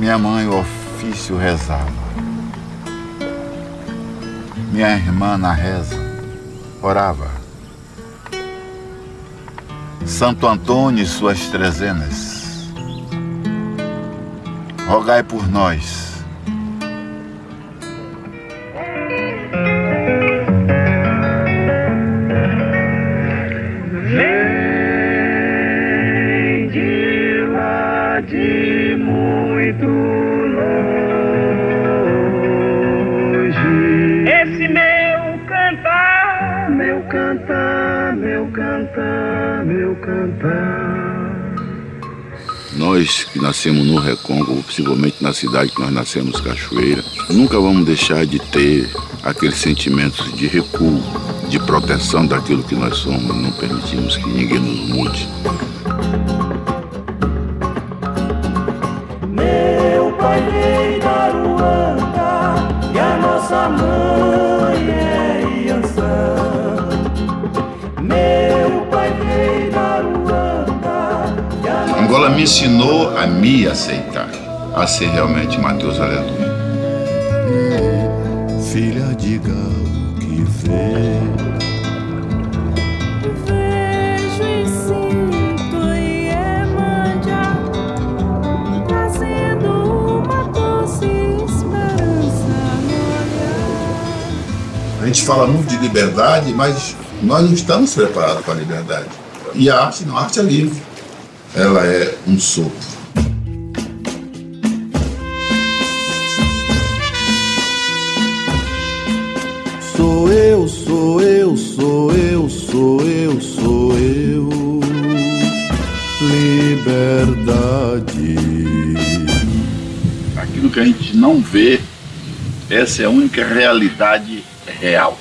Minha mãe, o ofício rezava. Minha irmã, na reza, orava. Santo Antônio e suas trezenas, rogai por nós. Vem Esse meu cantar, meu cantar, meu cantar, meu cantar. Nós que nascemos no Recôncavo, possivelmente na cidade que nós nascemos, Cachoeira, nunca vamos deixar de ter aqueles sentimentos de recuo, de proteção daquilo que nós somos. Não permitimos que ninguém nos mude. A nossa Angola me ensinou a me aceitar, a ser realmente Mateus Aleluia. Filha, diga o que vê. Vejo e sinto Iemanjá Trazendo uma doce esperança no A gente fala muito de liberdade, mas nós não estamos preparados para a liberdade. E a arte não, a arte é livre. Ela é um sopro. Sou eu, sou eu, sou eu, sou eu, sou eu. Liberdade. Aquilo que a gente não vê, essa é a única realidade real.